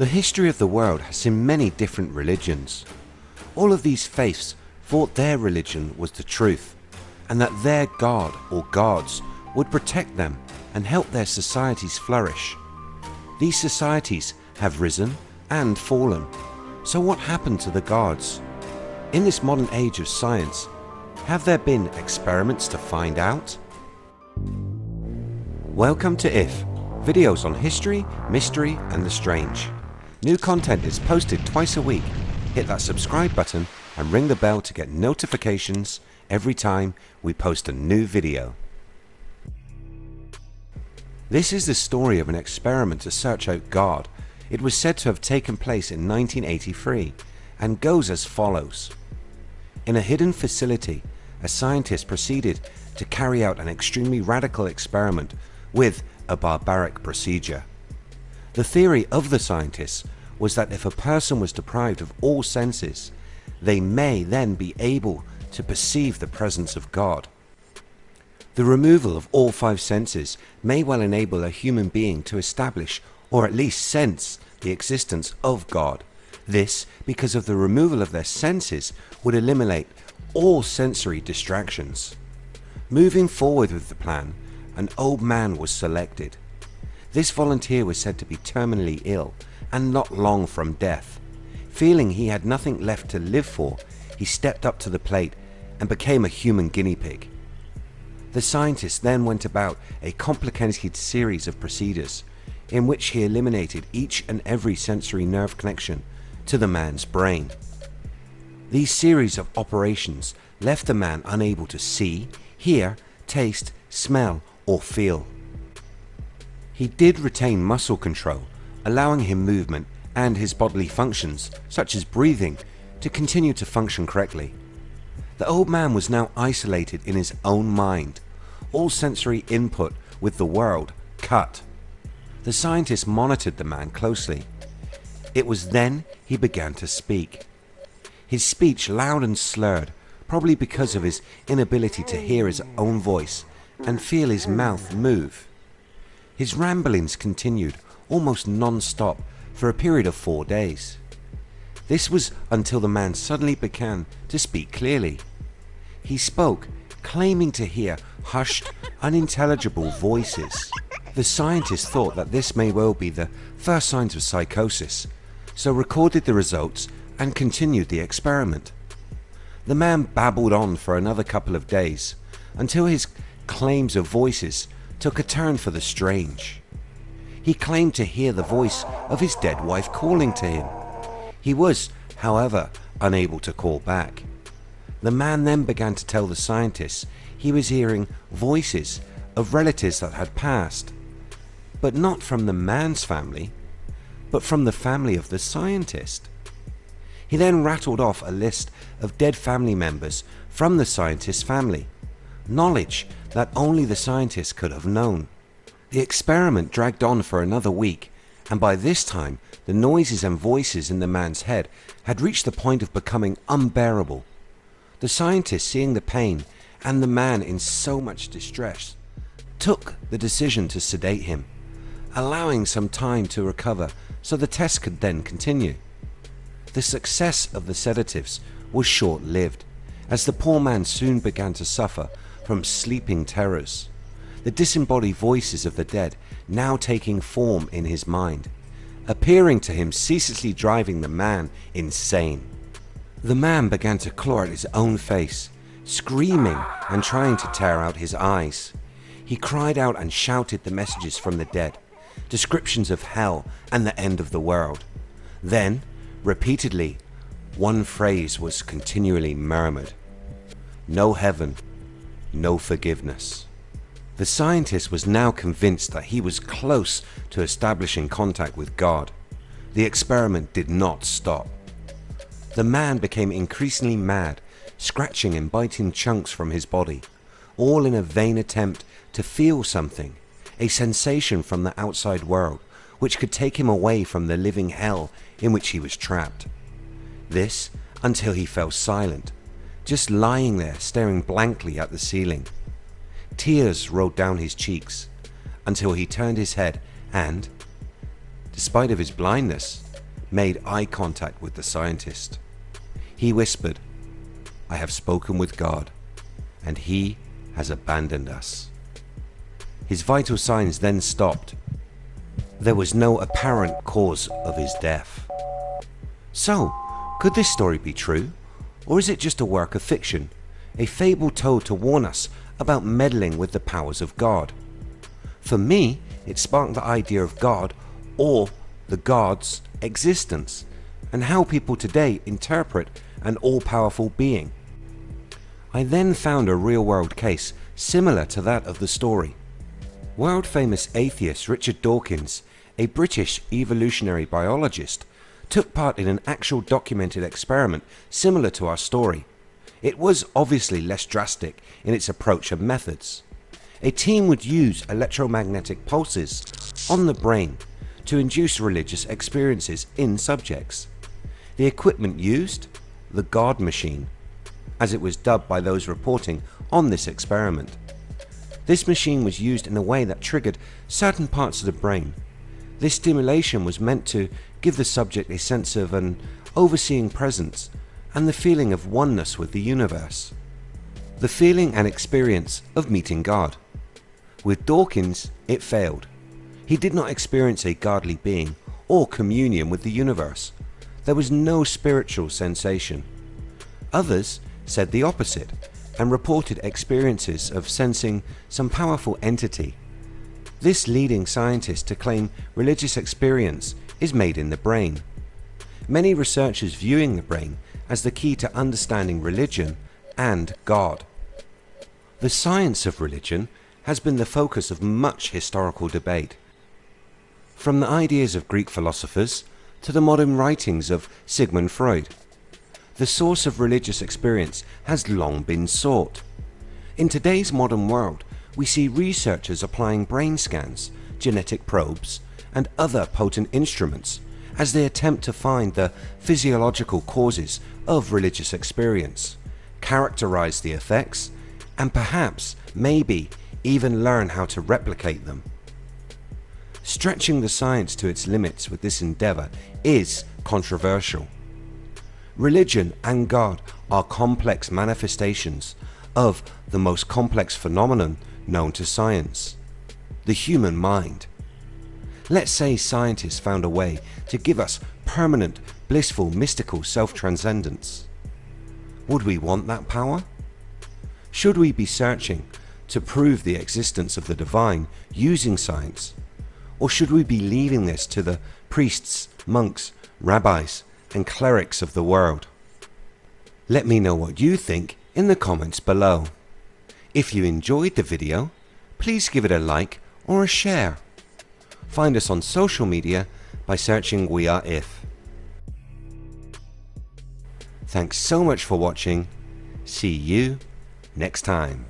The history of the world has seen many different religions. All of these faiths thought their religion was the truth and that their God or gods would protect them and help their societies flourish. These societies have risen and fallen. So what happened to the gods? In this modern age of science, have there been experiments to find out? Welcome to IF, videos on history, mystery and the strange. New content is posted twice a week. Hit that subscribe button and ring the bell to get notifications every time we post a new video. This is the story of an experiment to search out God. It was said to have taken place in 1983 and goes as follows. In a hidden facility, a scientist proceeded to carry out an extremely radical experiment with a barbaric procedure. The theory of the scientists was that if a person was deprived of all senses, they may then be able to perceive the presence of God. The removal of all five senses may well enable a human being to establish or at least sense the existence of God. This because of the removal of their senses would eliminate all sensory distractions. Moving forward with the plan, an old man was selected. This volunteer was said to be terminally ill and not long from death. Feeling he had nothing left to live for, he stepped up to the plate and became a human guinea pig. The scientist then went about a complicated series of procedures in which he eliminated each and every sensory nerve connection to the man's brain. These series of operations left the man unable to see, hear, taste, smell or feel. He did retain muscle control allowing him movement and his bodily functions such as breathing to continue to function correctly. The old man was now isolated in his own mind, all sensory input with the world cut. The scientist monitored the man closely. It was then he began to speak. His speech loud and slurred, probably because of his inability to hear his own voice and feel his mouth move. His ramblings continued almost non-stop for a period of four days. This was until the man suddenly began to speak clearly. He spoke claiming to hear hushed unintelligible voices. The scientist thought that this may well be the first signs of psychosis so recorded the results and continued the experiment. The man babbled on for another couple of days until his claims of voices took a turn for the strange. He claimed to hear the voice of his dead wife calling to him. He was, however, unable to call back. The man then began to tell the scientists he was hearing voices of relatives that had passed, but not from the man's family, but from the family of the scientist. He then rattled off a list of dead family members from the scientist's family, knowledge that only the scientists could have known. The experiment dragged on for another week and by this time the noises and voices in the man's head had reached the point of becoming unbearable. The scientist seeing the pain and the man in so much distress took the decision to sedate him, allowing some time to recover so the test could then continue. The success of the sedatives was short-lived as the poor man soon began to suffer from sleeping terrors the disembodied voices of the dead now taking form in his mind, appearing to him ceaselessly driving the man insane. The man began to claw at his own face, screaming and trying to tear out his eyes. He cried out and shouted the messages from the dead, descriptions of hell and the end of the world. Then, repeatedly, one phrase was continually murmured. No heaven, no forgiveness. The scientist was now convinced that he was close to establishing contact with God. The experiment did not stop. The man became increasingly mad, scratching and biting chunks from his body, all in a vain attempt to feel something, a sensation from the outside world which could take him away from the living hell in which he was trapped. This until he fell silent, just lying there staring blankly at the ceiling. Tears rolled down his cheeks until he turned his head and, despite of his blindness, made eye contact with the scientist. He whispered, I have spoken with God and he has abandoned us. His vital signs then stopped. There was no apparent cause of his death. So, could this story be true? Or is it just a work of fiction? A fable told to warn us about meddling with the powers of God? For me, it sparked the idea of God or the God's existence and how people today interpret an all-powerful being. I then found a real-world case similar to that of the story. World famous atheist Richard Dawkins, a British evolutionary biologist, took part in an actual documented experiment similar to our story. It was obviously less drastic in its approach and methods. A team would use electromagnetic pulses on the brain to induce religious experiences in subjects. The equipment used? The God machine as it was dubbed by those reporting on this experiment. This machine was used in a way that triggered certain parts of the brain. This stimulation was meant to give the subject a sense of an overseeing presence and the feeling of oneness with the universe. The feeling and experience of meeting God. With Dawkins it failed. He did not experience a godly being or communion with the universe. There was no spiritual sensation. Others said the opposite and reported experiences of sensing some powerful entity. This leading scientist to claim religious experience is made in the brain. Many researchers viewing the brain as the key to understanding religion and God. The science of religion has been the focus of much historical debate. From the ideas of Greek philosophers to the modern writings of Sigmund Freud the source of religious experience has long been sought. In today's modern world, we see researchers applying brain scans, genetic probes, and other potent instruments as they attempt to find the physiological causes of religious experience, characterize the effects, and perhaps, maybe, even learn how to replicate them. Stretching the science to its limits with this endeavour is controversial. Religion and God are complex manifestations of the most complex phenomenon known to science, the human mind. Let's say scientists found a way to give us permanent, blissful, mystical self-transcendence. Would we want that power? Should we be searching to prove the existence of the divine using science? Or should we be leaving this to the priests, monks, rabbis and clerics of the world. Let me know what you think in the comments below. If you enjoyed the video, please give it a like or a share. Find us on social media by searching We Are If. Thanks so much for watching. See you next time.